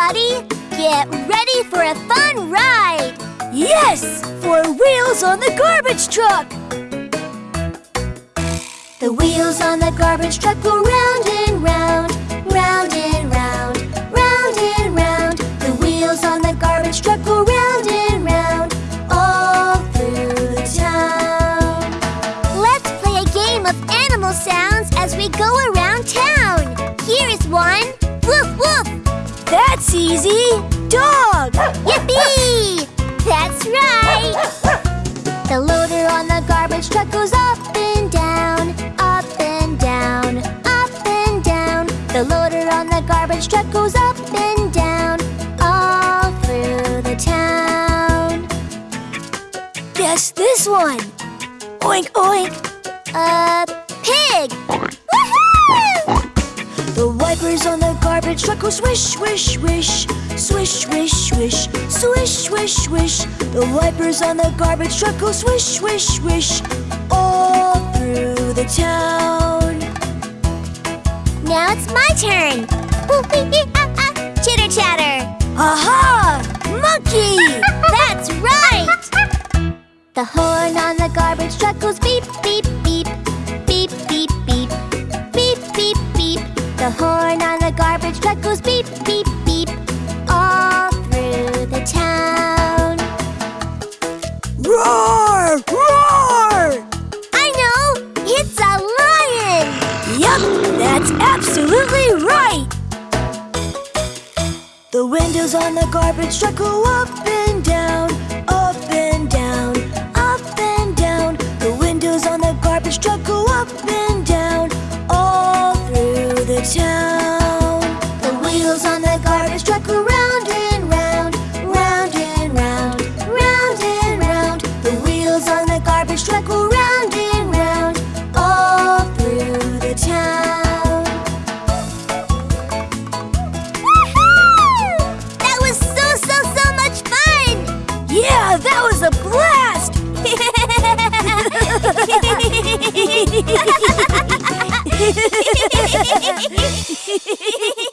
everybody! Get ready for a fun ride! Yes! For wheels on the garbage truck! The wheels on the garbage truck go round and round, round and round, round and round. The wheels on the garbage truck go round and round, all through the town. Let's play a game of animal sounds as we go around town. Here is one. Woof woof! That's easy! Dog! Yippee! That's right! The loader on the garbage truck goes up and down, up and down, up and down. The loader on the garbage truck goes up and down, all through the town. Guess this one! Oink oink! A pig! Garbage truck go swish, swish, swish, swish, swish, swish, swish, swish, swish. The wipers on the garbage truck go swish, swish, swish, all through the town. Now it's my turn. Chitter chatter. Aha! Monkey! That's right! The horn on the garbage truck goes beep, beep, beep, all through the town. Roar! Roar! I know! It's a lion! Yup, that's absolutely right! The windows on the garbage truck go up and down, up and down, up and down. The windows on the garbage truck go up and down, all through the town. Yeah, that was a blast!